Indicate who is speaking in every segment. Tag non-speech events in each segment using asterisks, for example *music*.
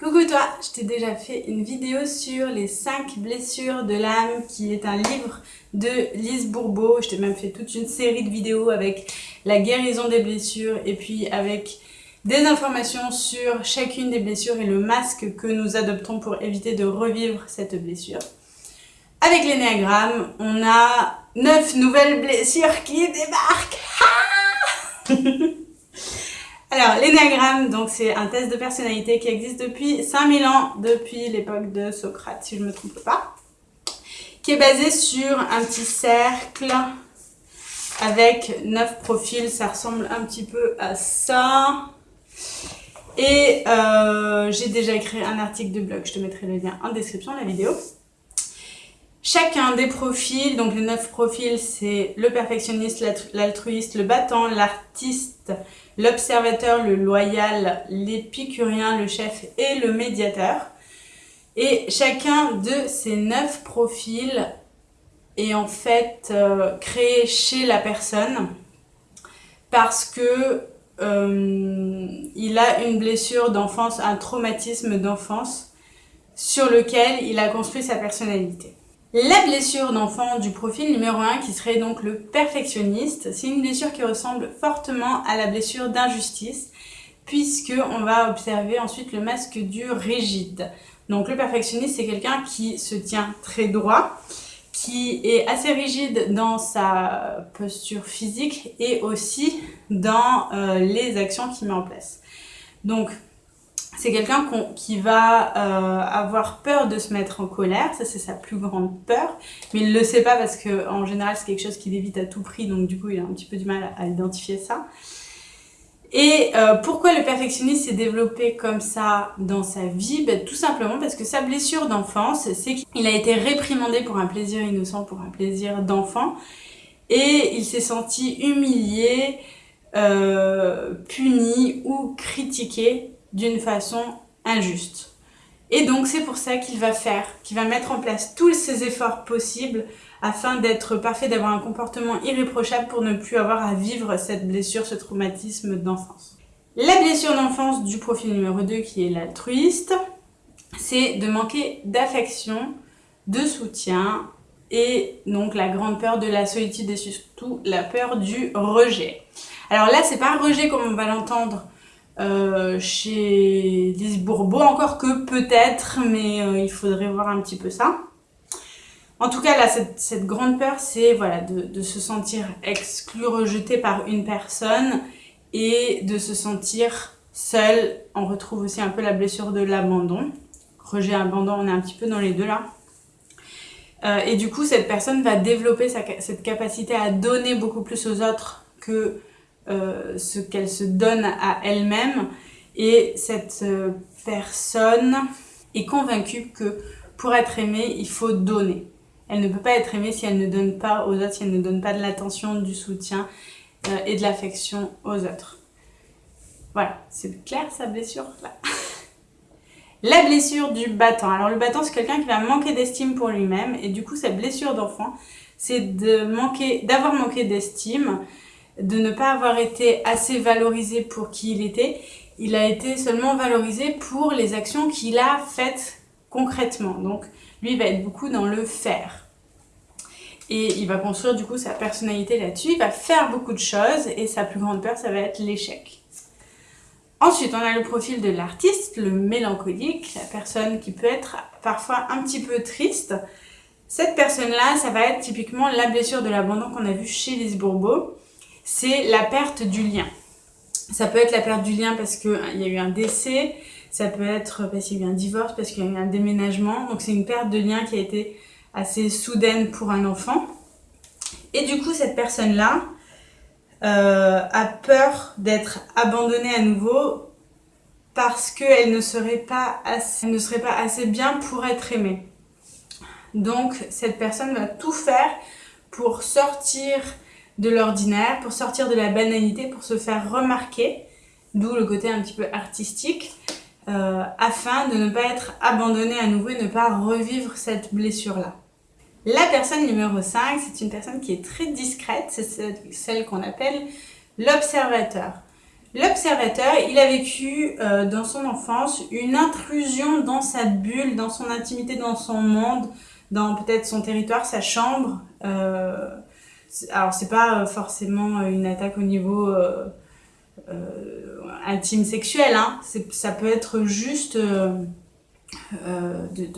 Speaker 1: Coucou toi, je t'ai déjà fait une vidéo sur les 5 blessures de l'âme qui est un livre de Lise Bourbeau. Je t'ai même fait toute une série de vidéos avec la guérison des blessures et puis avec des informations sur chacune des blessures et le masque que nous adoptons pour éviter de revivre cette blessure. Avec l'énéagramme, on a 9 nouvelles blessures qui débarquent *laughs* Alors, l'énagramme, donc c'est un test de personnalité qui existe depuis 5000 ans, depuis l'époque de Socrate, si je ne me trompe pas, qui est basé sur un petit cercle avec 9 profils, ça ressemble un petit peu à ça. Et euh, j'ai déjà écrit un article de blog, je te mettrai le lien en description de la vidéo. Chacun des profils, donc les 9 profils, c'est le perfectionniste, l'altruiste, le battant, l'artiste, l'observateur, le loyal, l'épicurien, le chef et le médiateur. Et chacun de ces neuf profils est en fait euh, créé chez la personne parce que euh, il a une blessure d'enfance, un traumatisme d'enfance sur lequel il a construit sa personnalité. La blessure d'enfant du profil numéro 1 qui serait donc le perfectionniste, c'est une blessure qui ressemble fortement à la blessure d'injustice puisque on va observer ensuite le masque du rigide. Donc le perfectionniste c'est quelqu'un qui se tient très droit, qui est assez rigide dans sa posture physique et aussi dans euh, les actions qu'il met en place. Donc c'est quelqu'un qui va euh, avoir peur de se mettre en colère, ça c'est sa plus grande peur, mais il ne le sait pas parce que en général c'est quelque chose qu'il évite à tout prix, donc du coup il a un petit peu du mal à, identifier ça. Et euh, pourquoi le perfectionniste s'est développé comme ça dans sa vie? Ben, Tout simplement parce que sa blessure d'enfance, c'est qu'il a été réprimandé pour un plaisir innocent, pour un plaisir d'enfant, et il s'est senti humilié, euh, puni ou critiqué d'une façon injuste. Et donc c'est pour ça qu'il va faire, qu'il va mettre en place tous ses efforts possibles afin d'être parfait, d'avoir un comportement irréprochable pour ne plus avoir à vivre cette blessure, ce traumatisme d'enfance. La blessure d'enfance du profil numéro 2 qui est l'altruiste, c'est de manquer d'affection, de soutien et donc la grande peur de la solitude et surtout la peur du rejet. Alors là, c'est pas un rejet comme on va l'entendre euh, chez Lise Bourbeau, encore que peut-être, mais euh, il faudrait voir un petit peu ça. En tout cas, là, cette, grande peur, c'est voilà, de, se sentir exclu, rejeté par une personne et de se sentir seul. On retrouve aussi un peu la blessure de l'abandon. Rejet, abandon, on est un petit peu dans les deux là. Euh, et du coup, cette personne va développer cette capacité à donner beaucoup plus aux autres que ce qu'elle se donne à elle-même et cette euh, personne est convaincue que pour être aimée, il faut donner. Elle ne peut pas être aimée si elle ne donne pas aux autres, si elle ne donne pas de l'attention, du soutien euh, et de l'affection aux autres. Voilà, c'est clair sa blessure là? *laughs* La blessure du battant. Alors le battant, c'est quelqu'un qui va manquer d'estime pour lui-même et du coup, sa blessure d'enfant, c'est d'avoir manqué d'estime, de ne pas avoir été assez valorisé pour qui il était. Il a été seulement valorisé pour les actions qu'il a faites concrètement. Donc lui, va être beaucoup dans le faire. Et il va construire du coup sa personnalité là-dessus. Il va faire beaucoup de choses et sa plus grande peur, ça va être l'échec. Ensuite, on a le profil de l'artiste, le mélancolique, la personne qui peut être parfois un petit peu triste. Cette personne-là, ça va être typiquement la blessure de l'abandon qu'on a vu chez Lise Bourbeau c'est la perte du lien. Ça peut être la perte du lien parce qu'il y a eu un décès, ça peut être parce qu'il y a eu un divorce, parce qu'il y a eu un déménagement. Donc c'est une perte de lien qui a été assez soudaine pour un enfant. Et du coup, cette personne-là euh, a peur d'être abandonnée à nouveau parce qu'elle ne, assez, ne serait pas assez bien pour être aimée. Donc cette personne va tout faire pour sortir de l'ordinaire, pour sortir de la banalité, pour se faire remarquer, d'où le côté un petit peu artistique, euh, afin de ne pas être abandonné à nouveau et ne pas revivre cette blessure-là. La personne numéro 5, c'est une personne qui est très discrète, c'est celle qu'on appelle l'observateur. L'observateur, il a vécu euh, dans son enfance une intrusion dans sa bulle, dans son intimité, dans son monde, dans peut-être son territoire, sa chambre. Euh, alors c'est pas forcément une attaque au niveau euh, euh, intime sexuel, hein. ça peut être juste de,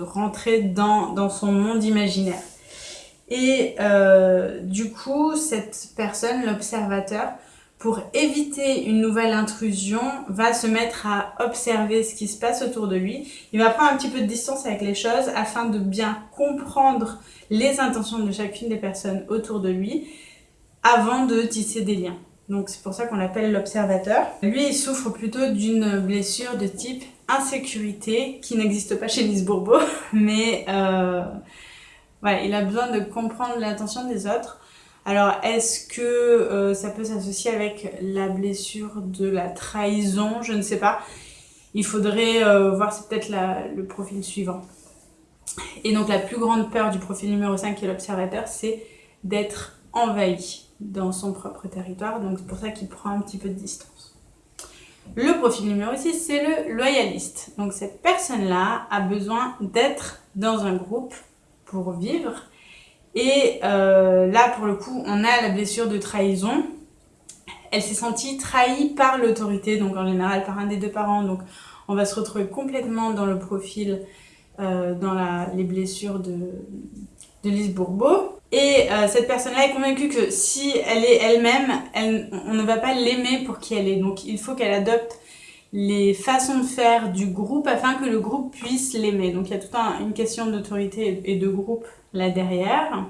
Speaker 1: rentrer dans son monde imaginaire. Et du coup, cette personne, l'observateur, pour éviter une nouvelle intrusion, va se mettre à observer ce qui se passe autour de lui. Il va prendre un petit peu de distance avec les choses afin de bien comprendre les intentions de chacune des personnes autour de lui avant de tisser des liens. Donc c'est pour ça qu'on l'appelle l'observateur. Lui, il souffre plutôt d'une blessure de type insécurité qui n'existe pas chez Lise Bourbeau, *laughs* mais euh, il a besoin de comprendre l'intention des autres alors, est-ce que euh, ça peut s'associer avec la blessure de la trahison? Je ne sais pas. Il faudrait euh, voir, c'est peut-être le profil suivant. Et donc, la plus grande peur du profil numéro 5 qui est l'observateur, c'est d'être envahi dans son propre territoire. Donc, c'est pour ça qu'il prend un petit peu de distance. Le profil numéro 6, c'est le loyaliste. Donc, cette personne-là a besoin d'être dans un groupe pour vivre et euh, là, pour le coup, on a la blessure de trahison. Elle s'est sentie trahie par l'autorité, donc en général par un des deux parents. Donc on va se retrouver complètement dans le profil, euh, dans les blessures de, de Lise Bourbeau. Et euh, cette personne-là est convaincue que si elle est elle-même, on ne va pas l'aimer pour qui elle est. Donc il faut qu'elle adopte les façons de faire du groupe afin que le groupe puisse l'aimer. Donc il y a toute une question d'autorité et de groupe là derrière.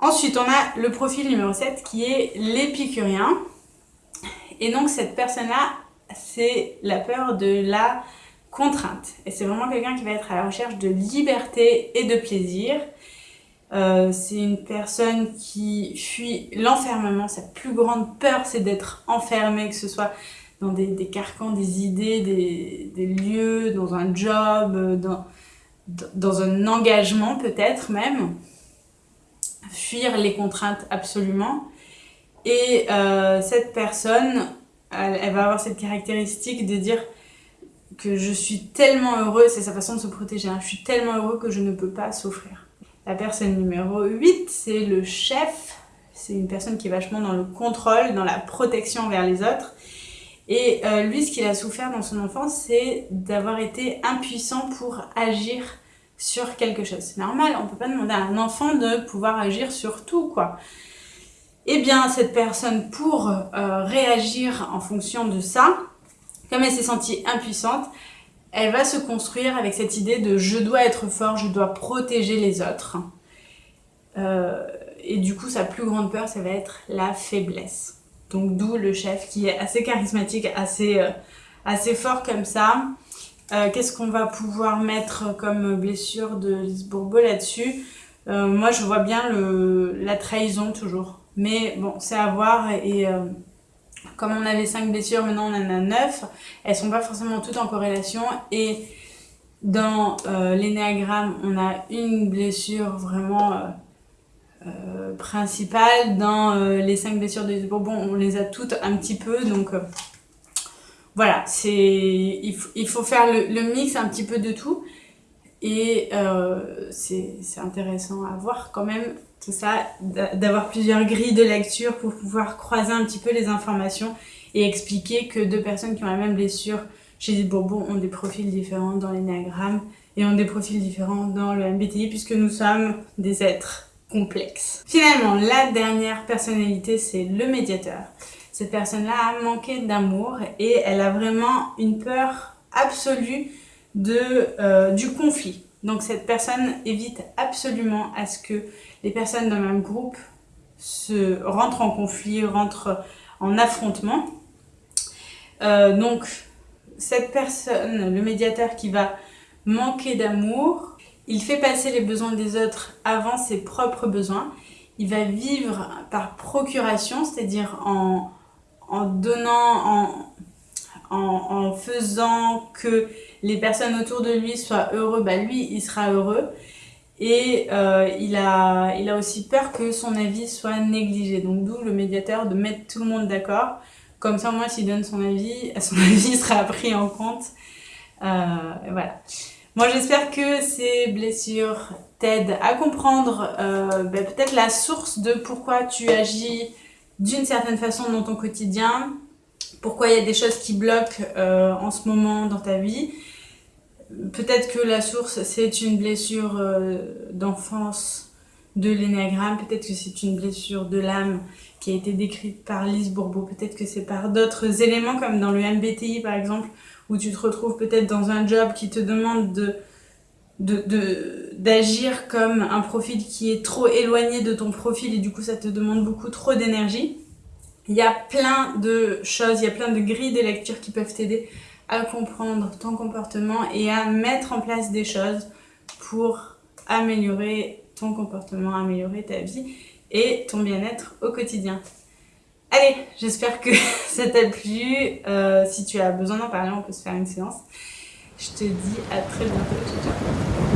Speaker 1: Ensuite, on a le profil numéro 7 qui est l'épicurien. Et donc cette personne-là, c'est la peur de la contrainte. Et c'est vraiment quelqu'un qui va être à la recherche de liberté et de plaisir. Euh, c'est une personne qui fuit l'enfermement. Sa plus grande peur, c'est d'être enfermé, que ce soit dans des, carcans, des idées, des, lieux, dans un job, dans, dans un engagement peut-être même, fuir les contraintes absolument. Et euh, cette personne, elle, va avoir cette caractéristique de dire que je suis tellement heureux, c'est sa façon de se protéger, hein. je suis tellement heureux que je ne peux pas souffrir. La personne numéro 8, c'est le chef, c'est une personne qui est vachement dans le contrôle, dans la protection vers les autres. Et euh, lui, ce qu'il a souffert dans son enfance, c'est d'avoir été impuissant pour agir sur quelque chose. C'est normal, on peut pas demander à un enfant de pouvoir agir sur tout, quoi. Eh bien, cette personne, pour euh, réagir en fonction de ça, comme elle s'est sentie impuissante, elle va se construire avec cette idée de je dois être fort, je dois protéger les autres. Euh, et du coup, sa plus grande peur, ça va être la faiblesse. Donc d'où le chef qui est assez charismatique, assez, euh, fort comme ça. Euh, qu'est-ce qu'on va pouvoir mettre comme blessure de Lisbourbeau là-dessus? Euh, Moi je vois bien la trahison toujours. Mais bon, c'est à voir et comme on avait 5 blessures, maintenant on en a 9. Elles sont pas forcément toutes en corrélation et dans l'énéagramme, on a une blessure vraiment euh, principales. Dans euh, les cinq blessures de Bourbon, on les a toutes un petit peu. Donc euh, voilà, c'est il, il, faut faire le, mix un petit peu de tout. Et c'est intéressant à voir quand même tout ça, d'avoir plusieurs grilles de lecture pour pouvoir croiser un petit peu les informations et expliquer que deux personnes qui ont la même blessure chez les Bourbon ont des profils différents dans l'énéagramme et ont des profils différents dans le MBTI puisque nous sommes des êtres complexe. Finalement, la dernière personnalité, c'est le médiateur. Cette personne-là a manqué d'amour et elle a vraiment une peur absolue de, euh, du conflit. Donc cette personne évite absolument à ce que les personnes d'un même groupe se rentrent en conflit, rentrent en affrontement. Euh, donc cette personne, le médiateur qui va manquer d'amour, il fait passer les besoins des autres avant ses propres besoins. Il va vivre par procuration, c'est-à-dire en, donnant, en, faisant que les personnes autour de lui soient heureux, bah lui, il sera heureux. Et euh, il, a, aussi peur que son avis soit négligé. Donc d'où le médiateur de mettre tout le monde d'accord Comme ça, moi, s'il donne son avis, *laughs* son avis sera pris en compte. Euh, voilà. Moi, j'espère que ces blessures t'aident à comprendre euh, ben, peut-être la source de pourquoi tu agis d'une certaine façon dans ton quotidien, pourquoi il y a des choses qui bloquent euh, en ce moment dans ta vie. Peut-être que la source, c'est une blessure euh, d'enfance de l'énéagramme, peut-être que c'est une blessure de l'âme qui a été décrite par Lise Bourbeau, peut-être que c'est par d'autres éléments comme dans le MBTI par exemple, où tu te retrouves peut-être dans un job qui te demande de d'agir comme un profil qui est trop éloigné de ton profil et du coup ça te demande beaucoup trop d'énergie. Il y a plein de choses, il y a plein de grilles de lecture qui peuvent t'aider à comprendre ton comportement et à mettre en place des choses pour améliorer ton comportement, améliorer ta vie et ton bien-être au quotidien. Allez, j'espère que *laughs* ça t'a plu. Euh, si tu as besoin d'en parler, on peut se faire une séance. Je te dis à très bientôt. Ciao, ciao.